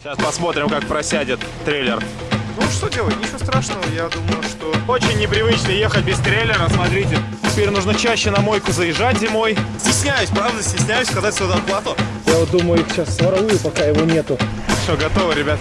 Сейчас посмотрим, как просядет трейлер. Ну что делать, ничего страшного, я думаю, что... Очень непривычно ехать без трейлера, смотрите. Теперь нужно чаще на мойку заезжать зимой. Стесняюсь, правда, стесняюсь сказать свою зарплату. Я вот думаю, их сейчас своровую, пока его нету. Все, готово, ребят.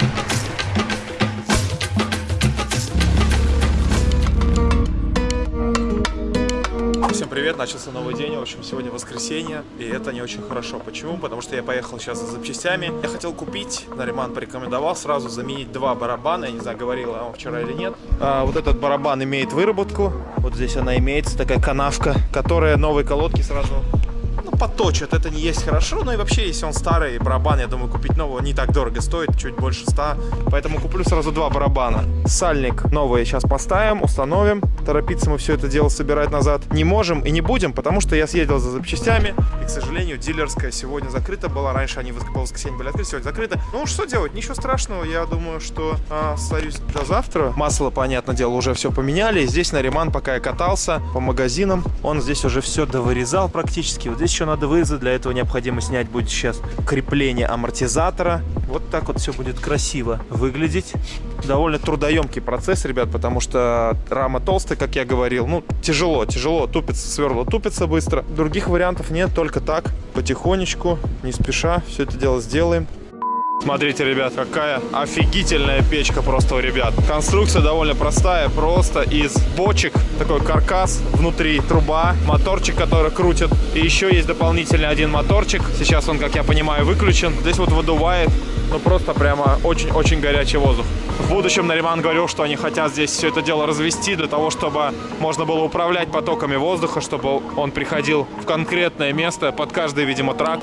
Привет, начался новый день, в общем, сегодня воскресенье, и это не очень хорошо. Почему? Потому что я поехал сейчас за запчастями. Я хотел купить, Нариман порекомендовал сразу заменить два барабана, я не знаю, говорил я вам вчера или нет. А, вот этот барабан имеет выработку, вот здесь она имеется, такая канавка, которая новые колодки сразу поточат. Это не есть хорошо, но и вообще, если он старый барабан, я думаю, купить нового не так дорого стоит, чуть больше 100. Поэтому куплю сразу два барабана. Сальник новый сейчас поставим, установим. Торопиться мы все это дело собирать назад не можем и не будем, потому что я съездил за запчастями. И, к сожалению, дилерская сегодня закрыта была. Раньше они в воскресенье были открыты, сегодня закрыты. Ну, что делать? Ничего страшного. Я думаю, что а, остаюсь до завтра. Масло, понятное дело, уже все поменяли. Здесь на ремонт, пока я катался по магазинам, он здесь уже все довырезал практически. Вот здесь еще надо вырезать. Для этого необходимо снять будет сейчас крепление амортизатора. Вот так вот все будет красиво выглядеть. Довольно трудоемкий процесс, ребят, потому что рама толстая, как я говорил. Ну, тяжело, тяжело. Тупится, сверло тупится быстро. Других вариантов нет, только так, потихонечку, не спеша. Все это дело сделаем. Смотрите, ребят, какая офигительная печка просто у ребят. Конструкция довольно простая, просто из бочек. Такой каркас, внутри труба, моторчик, который крутит. И еще есть дополнительный один моторчик. Сейчас он, как я понимаю, выключен. Здесь вот выдувает, ну просто прямо очень-очень горячий воздух. В будущем Нариман говорил, что они хотят здесь все это дело развести для того, чтобы можно было управлять потоками воздуха, чтобы он приходил в конкретное место под каждый, видимо, трак.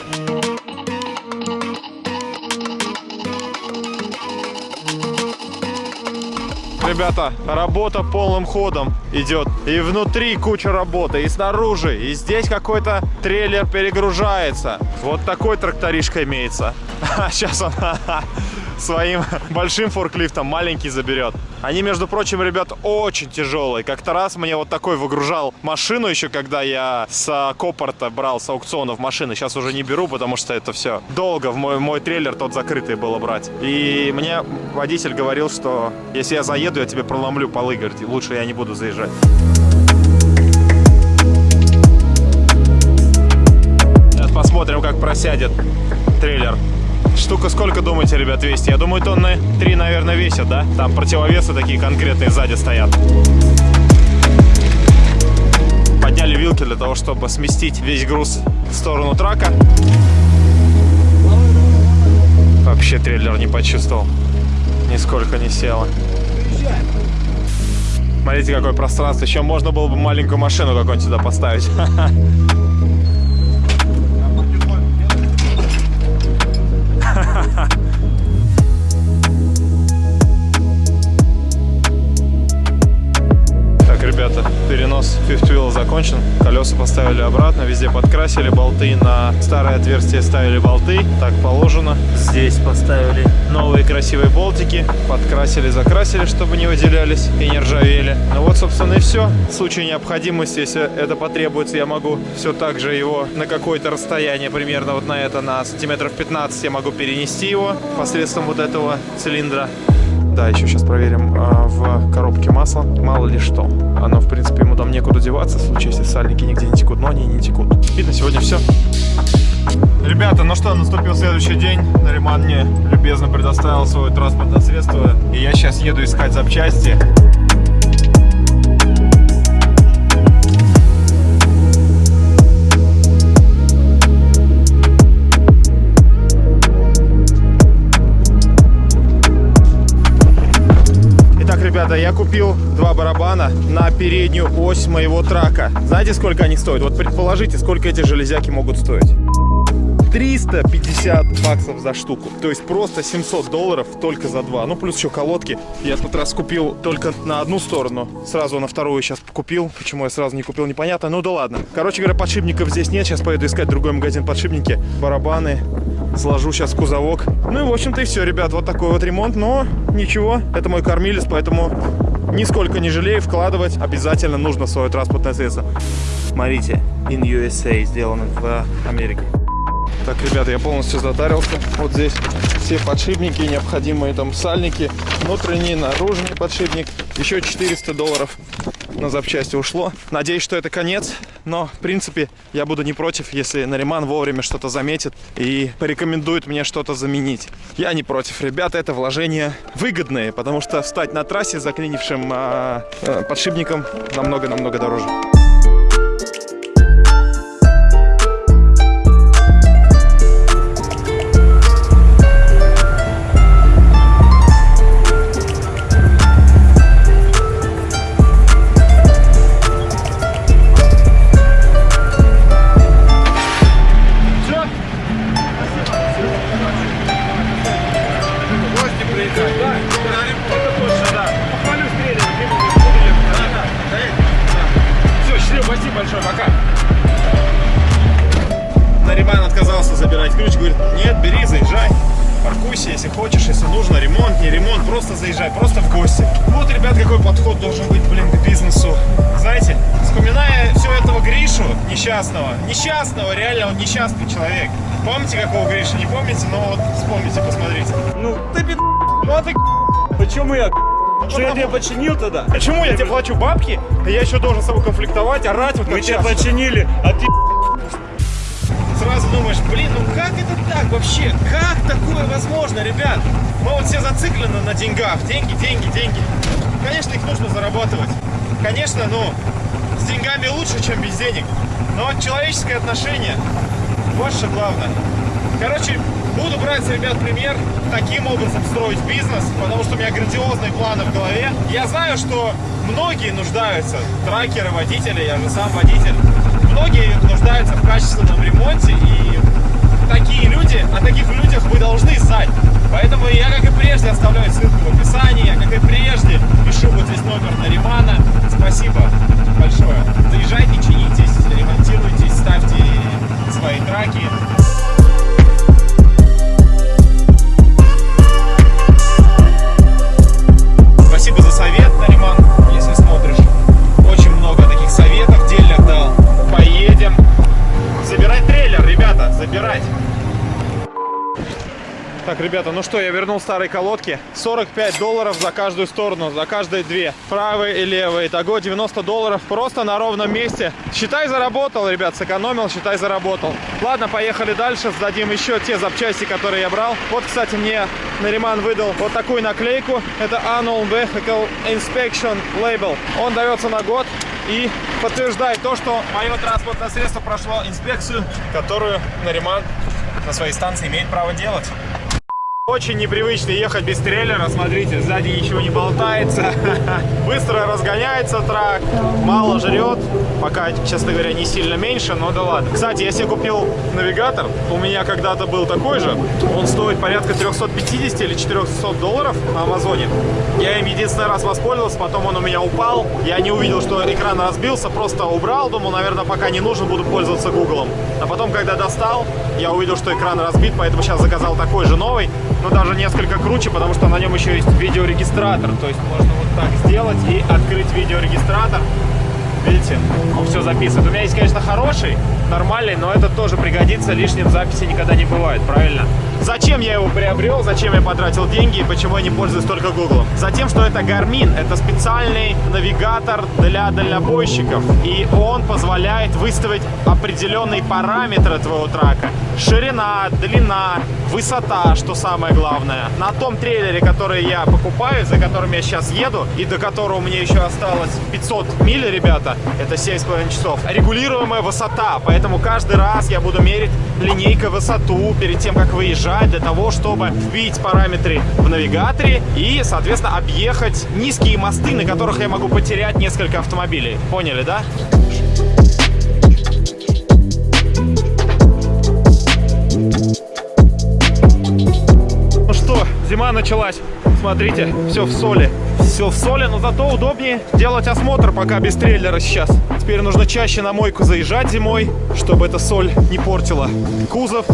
Ребята, работа полным ходом идет. И внутри куча работы, и снаружи. И здесь какой-то трейлер перегружается. Вот такой тракторишка имеется. А сейчас он своим большим форклифтом маленький заберет. Они, между прочим, ребят, очень тяжелые. Как-то раз мне вот такой выгружал машину еще, когда я с Копорта брал с аукционов машины. Сейчас уже не беру, потому что это все долго. В мой, мой трейлер тот закрытый было брать. И мне водитель говорил, что если я заеду, я тебе проломлю полы. Говорит, лучше я не буду заезжать. Сейчас посмотрим, как просядет трейлер. Штука сколько, думаете, ребят, весит? Я думаю, тонны 3, наверное, весит, да? Там противовесы такие конкретные сзади стоят. Подняли вилки для того, чтобы сместить весь груз в сторону трака. Вообще трейлер не почувствовал. Нисколько не село. Смотрите, какое пространство. Еще можно было бы маленькую машину какую-нибудь сюда поставить. закончен. Колеса поставили обратно, везде подкрасили болты. На старое отверстие ставили болты, так положено. Здесь поставили новые красивые болтики. Подкрасили, закрасили, чтобы не выделялись и не ржавели. Ну вот, собственно, и все. В случае необходимости, если это потребуется, я могу все так же его на какое-то расстояние, примерно вот на это, на сантиметров 15, я могу перенести его посредством вот этого цилиндра. Да, еще сейчас проверим а, в коробке масла, мало ли что. Оно, в принципе, ему там некуда деваться, в случае, если сальники нигде не текут, но они не текут. На сегодня все. Ребята, ну что, наступил следующий день. Нариман мне любезно предоставил свое транспортное средство. И я сейчас еду искать запчасти. Ребята, я купил два барабана на переднюю ось моего трака. Знаете, сколько они стоят? Вот предположите, сколько эти железяки могут стоить. 350 баксов за штуку. То есть просто 700 долларов только за два. Ну, плюс еще колодки. Я тут раз купил только на одну сторону. Сразу на вторую сейчас купил. Почему я сразу не купил, непонятно. Ну да ладно. Короче говоря, подшипников здесь нет. Сейчас поеду искать другой магазин подшипники. Барабаны. Сложу сейчас кузовок. Ну и, в общем-то, и все, ребят. Вот такой вот ремонт. Но ничего. Это мой кормилец, поэтому нисколько не жалею. Вкладывать обязательно нужно в свое транспортное средство. Смотрите. In USA сделано в Америке. Так, ребята, я полностью затарился. Вот здесь все подшипники, необходимые там сальники, внутренний, наружный подшипник. Еще 400 долларов на запчасти ушло. Надеюсь, что это конец, но, в принципе, я буду не против, если Нариман вовремя что-то заметит и порекомендует мне что-то заменить. Я не против, ребята, это вложения выгодные, потому что встать на трассе заклинившим а, подшипником намного-намного дороже. Если хочешь, если нужно, ремонт, не ремонт, просто заезжай, просто в гости. Вот, ребят, какой подход должен быть, блин, к бизнесу. Знаете, вспоминая все этого Гришу несчастного, несчастного, реально он несчастный человек. Помните, какого Гриша? Не помните? Но вот вспомните, посмотрите. Ну, ты пи***, ну а ты Почему я Что я тебе починил тогда? Почему я тебе плачу бабки, а я еще должен с тобой конфликтовать, орать вот Мы тебя починили, а ты Сразу думаешь, блин, ну как это так вообще? Как такое возможно, ребят? Мы вот все зациклены на деньгах. Деньги, деньги, деньги. Конечно, их нужно зарабатывать. Конечно, ну, с деньгами лучше, чем без денег. Но человеческое отношение, вот что главное. Короче, буду брать ребят пример, таким образом строить бизнес, потому что у меня грандиозные планы в голове. Я знаю, что многие нуждаются, тракеры, водители, я же сам водитель, многие нуждаются в качественном ремонте, и такие люди, о таких людях вы должны знать. Поэтому я, как и прежде, оставляю ссылку в описании, я, как и прежде, пишу вот здесь номер Наримана. Спасибо большое. Заезжайте, чинитесь, ремонтируйтесь, ставьте свои траки. Спасибо за совет, Нариман, если смотришь. Очень много таких советов. Забирать трейлер, ребята, забирать. Так, ребята, ну что, я вернул старые колодки. 45 долларов за каждую сторону, за каждые две. Правые и левые. Итого 90 долларов просто на ровном месте. Считай, заработал, ребят, сэкономил, считай, заработал. Ладно, поехали дальше, сдадим еще те запчасти, которые я брал. Вот, кстати, мне Нариман выдал вот такую наклейку. Это Annual Vehicle Inspection Label. Он дается на год и подтверждает то, что мое транспортное средство прошло инспекцию, которую Нариман на своей станции имеет право делать. Очень непривычно ехать без трейлера, смотрите, сзади ничего не болтается, быстро разгоняется трак, мало жрет, пока, честно говоря, не сильно меньше, но да ладно. Кстати, я себе купил навигатор, у меня когда-то был такой же, он стоит порядка 350 или 400 долларов на Амазоне. Я им единственный раз воспользовался, потом он у меня упал, я не увидел, что экран разбился, просто убрал, думал, наверное, пока не нужен, буду пользоваться Гуглом. А потом, когда достал, я увидел, что экран разбит, поэтому сейчас заказал такой же новый, но даже несколько круче, потому что на нем еще есть видеорегистратор. То есть можно вот так сделать и открыть видеорегистратор. Видите, он все записывает. У меня есть, конечно, хороший, нормальный, но этот тоже пригодится. Лишним записи никогда не бывает, правильно? Зачем я его приобрел, зачем я потратил деньги и почему я не пользуюсь только Google? Затем, что это Garmin, это специальный навигатор для дальнобойщиков. И он позволяет выставить определенные параметры твоего трака. Ширина, длина, высота, что самое главное. На том трейлере, который я покупаю, за которым я сейчас еду, и до которого мне еще осталось 500 миль, ребята, это 7,5 часов, регулируемая высота. Поэтому каждый раз я буду мерить линейкой высоту перед тем, как выезжать, для того, чтобы вбить параметры в навигаторе и, соответственно, объехать низкие мосты, на которых я могу потерять несколько автомобилей. Поняли, да? Ну что, зима началась. Смотрите, все в соли. Все в соли, но зато удобнее делать осмотр пока без трейлера сейчас. Теперь нужно чаще на мойку заезжать зимой, чтобы эта соль не портила кузов.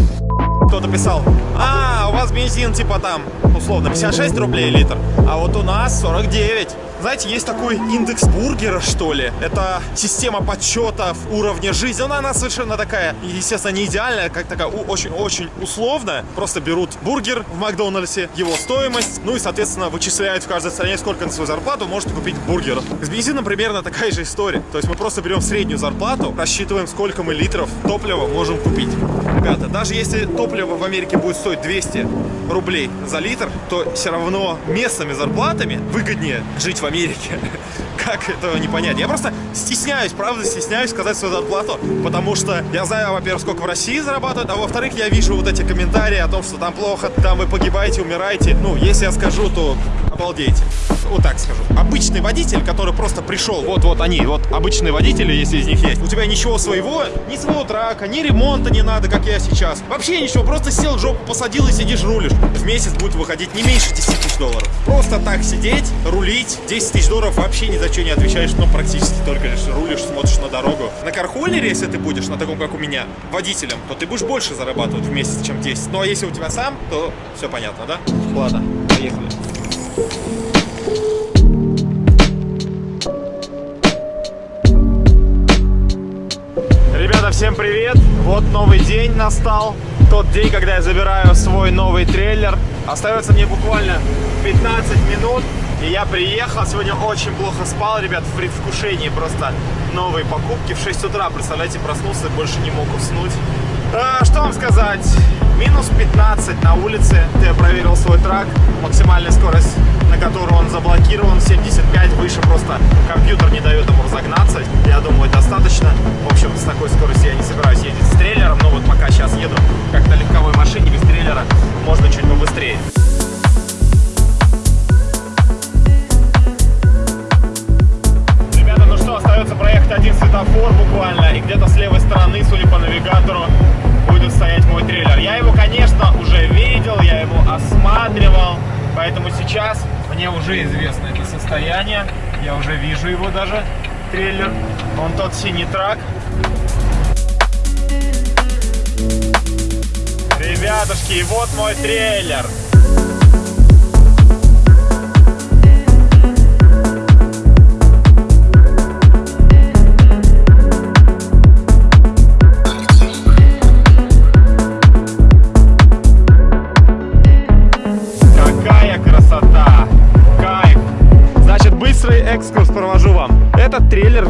Кто-то писал, а, у вас бензин типа там, условно, 56 рублей литр, а вот у нас 49. Знаете, есть такой индекс бургера, что ли. Это система подсчетов уровня жизни. Она, она совершенно такая, естественно, не идеальная, как такая очень-очень условная. Просто берут бургер в Макдональдсе, его стоимость, ну и, соответственно, вычисляют в каждой стране, сколько на свою зарплату можете купить бургер. С бензином примерно такая же история. То есть мы просто берем среднюю зарплату, рассчитываем, сколько мы литров топлива можем купить. Ребята, даже если топливо в Америке будет стоить 200 рублей за литр, то все равно местными зарплатами выгоднее жить в Америке. Как этого не понять? Я просто стесняюсь, правда, стесняюсь сказать свою зарплату, потому что я знаю, во-первых, сколько в России зарабатывают, а во-вторых, я вижу вот эти комментарии о том, что там плохо, там вы погибаете, умираете. Ну, если я скажу, то обалдейте. Вот так скажу. Обычный водитель, который просто пришел, вот-вот они, вот обычные водители, если из них есть. У тебя ничего своего, ни своего трака, ни ремонта не надо, как я сейчас. Вообще ничего, просто сел, жопу посадил и сидишь, рулишь. В месяц будет выходить не меньше 10 тысяч долларов. Просто так сидеть, рулить, 10 тысяч долларов вообще ни за что не отвечаешь, но практически только лишь рулишь, смотришь на дорогу. На кархоллере, если ты будешь, на таком, как у меня, водителем, то ты будешь больше зарабатывать в месяц, чем 10. Ну а если у тебя сам, то все понятно, да? Ладно, поехали. Ребята, всем привет! Вот новый день настал. Тот день, когда я забираю свой новый трейлер. Остается мне буквально 15 минут. И я приехал. Сегодня очень плохо спал, ребят, в предвкушении просто новые покупки. В 6 утра, представляете, проснулся и больше не мог уснуть. А, что вам сказать? Минус 15 на улице. Я проверил свой трак. Максимальная скорость, на которую он заблокирован, 75. Выше просто компьютер не дает ему разогнаться. Я думаю, достаточно. В общем, с такой скоростью я не собираюсь ездить с трейлером. Но вот пока сейчас еду как на легковой машине без трейлера, можно чуть побыстрее. Остается проехать один светофор буквально. И где-то с левой стороны, судя по навигатору, будет стоять мой трейлер. Я его, конечно, уже видел, я его осматривал, поэтому сейчас мне уже известно это состояние. Я уже вижу его даже, трейлер. Он тот синий трак. Ребятушки, и вот мой трейлер.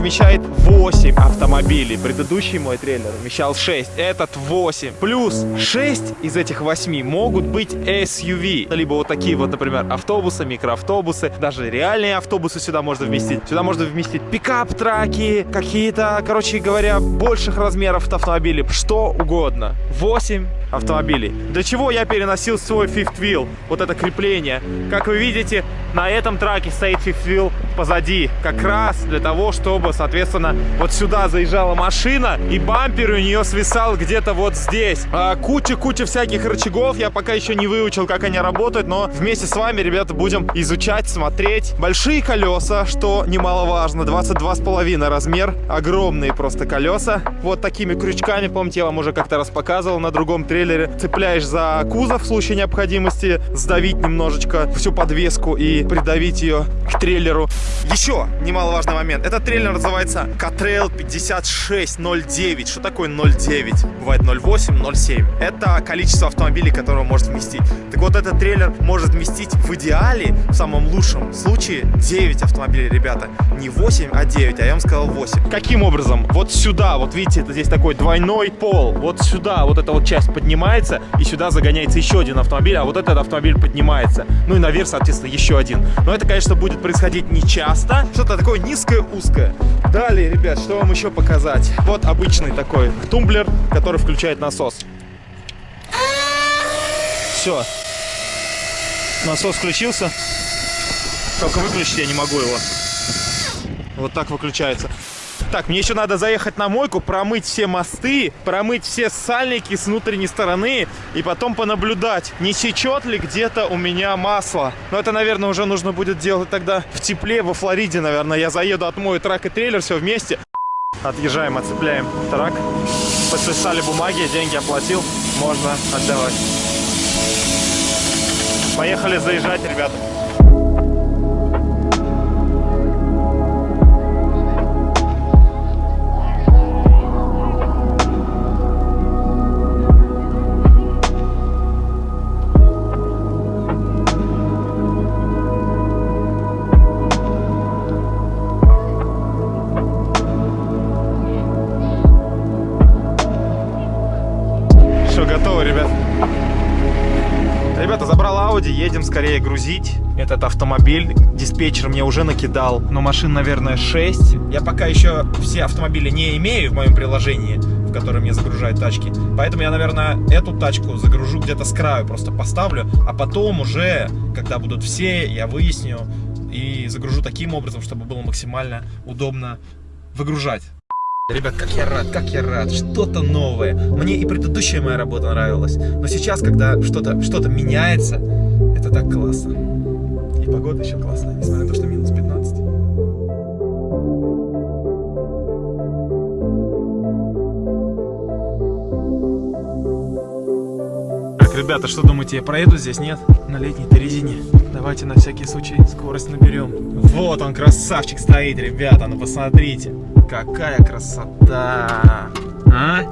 Вмещает 8 автомобилей. Предыдущий мой трейлер вмещал 6. Этот 8. Плюс 6 из этих 8 могут быть SUV. Либо вот такие вот, например, автобусы, микроавтобусы. Даже реальные автобусы сюда можно вместить. Сюда можно вместить пикап-траки, какие-то, короче говоря, больших размеров автомобилей. Что угодно. 8 автомобилей. Для чего я переносил свой fifth wheel, вот это крепление. Как вы видите, на этом траке стоит fifth wheel позади, как раз для того, чтобы, соответственно, вот сюда заезжала машина, и бампер у нее свисал где-то вот здесь. А, Куча-куча всяких рычагов, я пока еще не выучил, как они работают, но вместе с вами, ребята, будем изучать, смотреть. Большие колеса, что немаловажно, 22,5 размер, огромные просто колеса. Вот такими крючками, помните, я вам уже как-то раз показывал на другом трейлере, цепляешь за кузов в случае необходимости, сдавить немножечко всю подвеску и придавить ее к трейлеру. Еще немаловажный момент. Этот трейлер называется Catrail 5609. Что такое 09? Бывает 08, 07. Это количество автомобилей, которые он может вместить. Так вот, этот трейлер может вместить в идеале, в самом лучшем случае, 9 автомобилей, ребята. Не 8, а 9, а я вам сказал 8. Каким образом? Вот сюда, вот видите, это здесь такой двойной пол. Вот сюда, вот эта вот часть поднимается, и сюда загоняется еще один автомобиль, а вот этот автомобиль поднимается. Ну и наверх, соответственно, еще один. Но это, конечно, будет происходить не часто. Что-то такое низкое, узкое. Далее, ребят, что вам еще показать? Вот обычный такой тумблер, который включает насос. Все. Насос включился. Только выключить я не могу его. Вот так выключается. Так, мне еще надо заехать на мойку, промыть все мосты, промыть все сальники с внутренней стороны и потом понаблюдать, не сечет ли где-то у меня масло. Но это, наверное, уже нужно будет делать тогда в тепле, во Флориде, наверное. Я заеду, отмою трак и трейлер, все вместе. Отъезжаем, отцепляем трак. Подписали бумаги, деньги оплатил. можно отдавать. Поехали заезжать, ребята. Скорее грузить этот автомобиль. Диспетчер мне уже накидал, но машин, наверное, 6. Я пока еще все автомобили не имею в моем приложении, в котором мне загружают тачки. Поэтому я, наверное, эту тачку загружу где-то с краю, просто поставлю. А потом уже, когда будут все, я выясню и загружу таким образом, чтобы было максимально удобно выгружать. Ребят, как я рад, как я рад, что-то новое. Мне и предыдущая моя работа нравилась, но сейчас, когда что-то что, -то, меняется, это так классно. И погода еще классная, несмотря на то, что минус 15. Так, ребята, что думаете, я проеду здесь, нет? На летней-то. Давайте на всякий случай скорость наберем. Вот он, красавчик стоит, ребята, ну посмотрите. Какая красота! А?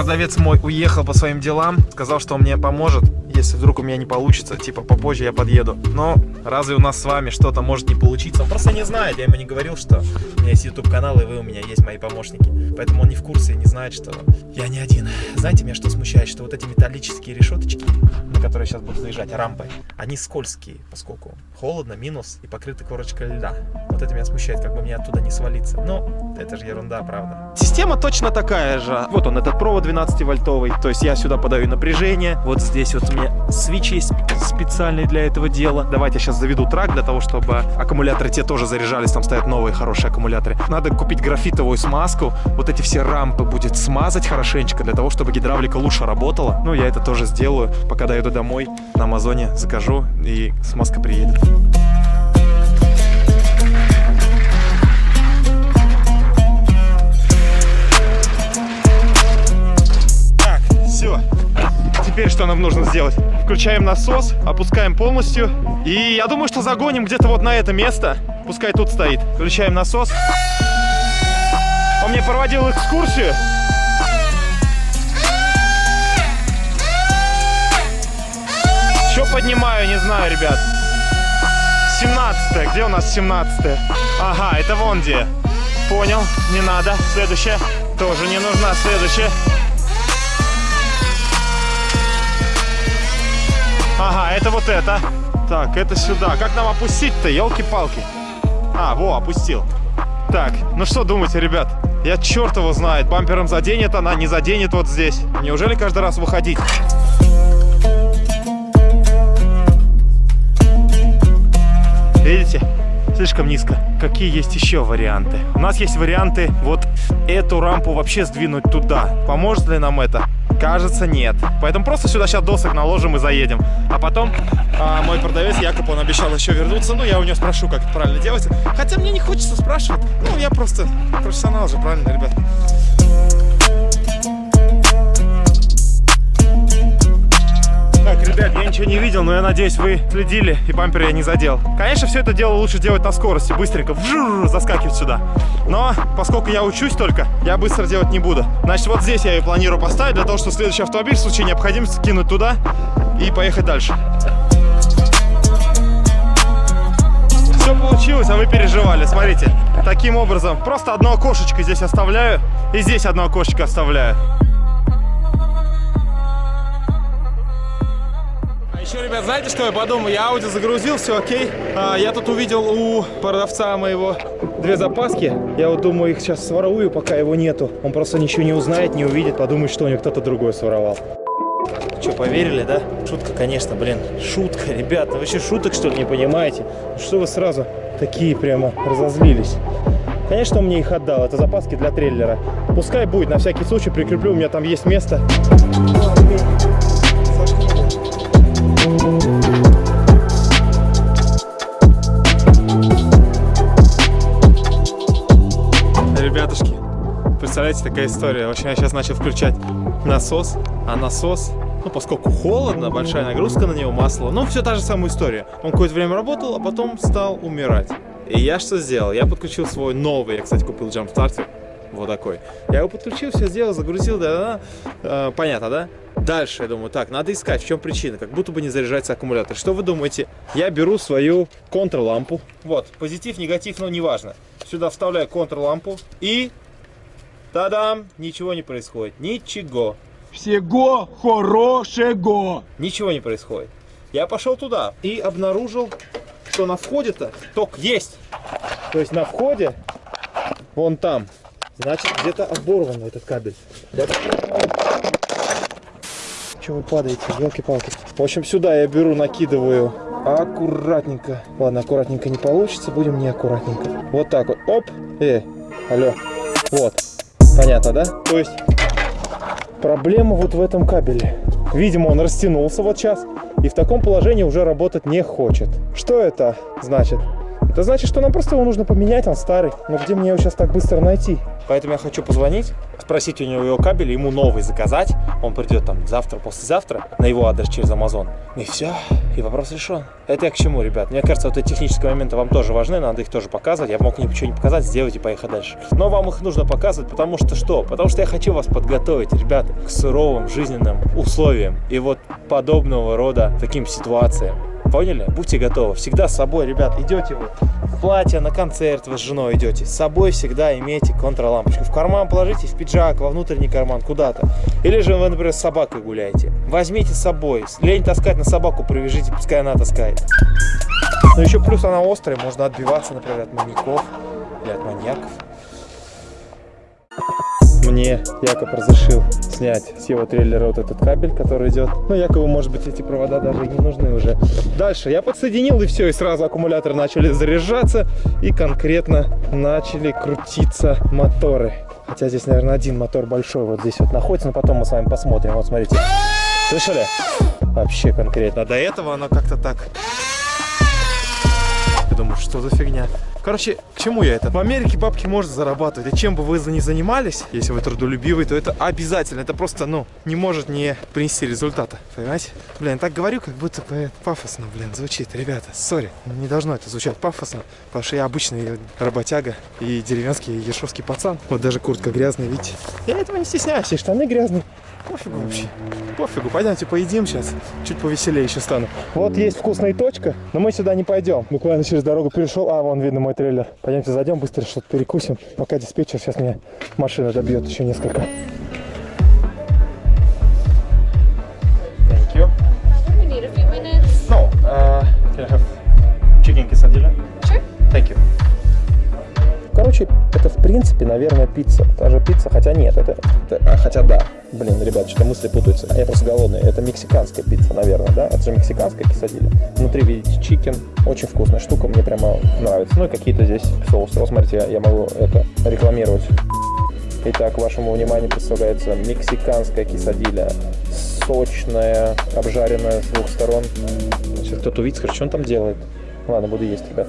Продавец мой уехал по своим делам, сказал, что он мне поможет, если вдруг у меня не получится, типа попозже я подъеду. Но разве у нас с вами что-то может не получиться? Он просто не знает, я ему не говорил, что у меня есть YouTube канал и вы у меня есть мои помощники. Поэтому он не в курсе и не знает, что я не один. Знаете, меня что смущает, что вот эти металлические решеточки, на которые сейчас буду заезжать, рампы, они скользкие, поскольку холодно, минус и покрыты корочкой льда. Вот это меня смущает, как бы мне оттуда не свалиться. Но это же ерунда, правда. Система точно такая же. Вот он, этот провод 12-вольтовый. То есть я сюда подаю напряжение. Вот здесь вот у есть специальные для этого дела. Давайте я сейчас заведу трак для того, чтобы аккумуляторы те тоже заряжались. Там стоят новые хорошие аккумуляторы. Надо купить графитовую смазку. Вот эти все рампы будет смазать хорошенечко для того, чтобы гидравлика лучше работала. Ну, я это тоже сделаю. Пока доеду домой, на Амазоне закажу и смазка приедет. Теперь что нам нужно сделать? Включаем насос, опускаем полностью. И я думаю, что загоним где-то вот на это место. Пускай тут стоит. Включаем насос. Он мне проводил экскурсию. Что поднимаю, не знаю, ребят. 17 Где у нас 17 Ага, это вон где. Понял, не надо. Следующая. Тоже не нужна. Следующая. Ага, это вот это. Так, это сюда. Как нам опустить-то, елки-палки? А, во, опустил. Так, ну что думаете, ребят? Я черт его знает. Бампером заденет она, не заденет вот здесь. Неужели каждый раз выходить? Видите? Слишком низко. Какие есть еще варианты? У нас есть варианты вот эту рампу вообще сдвинуть туда. Поможет ли нам это? Кажется, нет. Поэтому просто сюда сейчас досок наложим и заедем. А потом а, мой продавец Якоб, он обещал еще вернуться. Ну, я у него спрошу, как это правильно делать. Хотя мне не хочется спрашивать. Ну, я просто профессионал же, правильно, ребят? Не видел, но я надеюсь, вы следили и бампер я не задел. Конечно, все это дело лучше делать на скорости, быстренько вжур, заскакивать сюда. Но, поскольку я учусь только, я быстро делать не буду. Значит, вот здесь я ее планирую поставить, для того, чтобы следующий автомобиль в случае необходимости кинуть туда и поехать дальше. Все получилось, а вы переживали. Смотрите, таким образом, просто одно окошечко здесь оставляю и здесь одно окошечко оставляю. Еще, ребят, знаете, что я подумал? Я аудио загрузил, все окей. А, я тут увидел у продавца моего две запаски. Я вот думаю, их сейчас сворую, пока его нету. Он просто ничего не узнает, не увидит, подумает, что у него кто-то другой своровал. Что, поверили, да? Шутка, конечно, блин. Шутка, ребята. Вы вообще шуток, что ли, не понимаете? Что вы сразу такие прямо разозлились? Конечно, он мне их отдал. Это запаски для трейлера. Пускай будет, на всякий случай прикреплю. У меня там есть место. Представляете, такая история. В общем, я сейчас начал включать насос, а насос, ну, поскольку холодно, большая нагрузка на него, масло, ну, все та же самая история. Он какое-то время работал, а потом стал умирать. И я что сделал? Я подключил свой новый, я, кстати, купил джамп-стартер, вот такой. Я его подключил, все сделал, загрузил, да-да-да. Э, понятно, да? Дальше я думаю, так, надо искать, в чем причина, как будто бы не заряжается аккумулятор. Что вы думаете? Я беру свою контрлампу. Вот, позитив, негатив, но неважно. Сюда вставляю контрлампу и... Та-дам! Ничего не происходит. Ничего. Всего хорошего. Ничего не происходит. Я пошел туда и обнаружил, что на входе-то ток есть. То есть на входе, вон там, значит где-то оборван этот кабель. Я- Чего вы падаете, елки-палки. В общем, сюда я беру, накидываю аккуратненько. Ладно, аккуратненько не получится, будем неаккуратненько. Вот так вот, оп, э, алло, вот. Понятно, да? То есть Проблема вот в этом кабеле. Видимо, он растянулся вот сейчас и в таком положении уже работать не хочет. Что это значит? Это значит, что нам просто его нужно поменять, он старый. Но где мне его сейчас так быстро найти? Поэтому я хочу позвонить, спросить у него его кабель, ему новый заказать. Он придет там завтра, послезавтра на его адрес через Amazon. И все, и вопрос решен. Это я к чему, ребят? Мне кажется, вот эти технические моменты вам тоже важны, надо их тоже показывать. Я мог ничего не показать, сделать и поехать дальше. Но вам их нужно показывать, потому что что? Потому что я хочу вас подготовить, ребята, к суровым жизненным условиям и вот подобного рода таким ситуациям. Поняли? Будьте готовы. Всегда с собой, ребят, идете вы в платье, на концерт вы с женой идете. С собой всегда имейте контрлампочку. В карман положите, в пиджак, во внутренний карман, куда-то. Или же вы, например, с собакой гуляете. Возьмите с собой. Лень таскать на собаку, привяжите, пускай она таскает. Но еще плюс она острая, можно отбиваться, например, от маньяков или от маньяков. Мне Якоб разрешил снять с его трейлера вот этот кабель, который идет. Ну, Якову, может быть, эти провода даже не нужны уже. Дальше я подсоединил, и все, и сразу аккумуляторы начали заряжаться, и конкретно начали крутиться моторы. Хотя здесь, наверное, один мотор большой вот здесь вот находится, но потом мы с вами посмотрим. Вот, смотрите. Слышали? Вообще конкретно. До этого оно как-то так я думаю, что за фигня. Короче, к чему я это? В Америке бабки можно зарабатывать. И чем бы вы ни занимались, если вы трудолюбивый, то это обязательно. Это просто, ну, не может не принести результата. Понимаете? Блин, так говорю, как будто бы пафосно, блин, звучит. Ребята, сори, не должно это звучать пафосно, потому что я обычный работяга и деревенский ешовский пацан. Вот даже куртка грязная, видите? Я этого не стесняюсь, и штаны грязные. Пофигу вообще. Пофигу, пойдемте поедим сейчас. Чуть повеселее еще стану. Вот есть вкусная точка, но мы сюда не пойдем. Буквально через дорогу перешел. А, вон видно мой трейлер. Пойдемте зайдем, быстро что-то перекусим. Пока диспетчер сейчас меня машина добьет еще несколько. Thank you. No, uh, can I have chicken quesadilla? Sure. Thank you. Короче, это в принципе, наверное, пицца. Та же пицца, хотя нет, это, это- а, хотя да. Блин, ребят, что-то мысли путаются. Я просто голодный. Это мексиканская пицца, наверное, да? Это же мексиканская кесадилья. Внутри видите chicken. Очень вкусная штука, мне прямо нравится. Ну и какие-то здесь соусы. Вот смотрите, я, могу это рекламировать. Итак, вашему вниманию представляется мексиканская кесадилья. Сочная, обжаренная с двух сторон. Если кто-то увидит, скажет, что он там делает. Ладно, буду есть, ребят.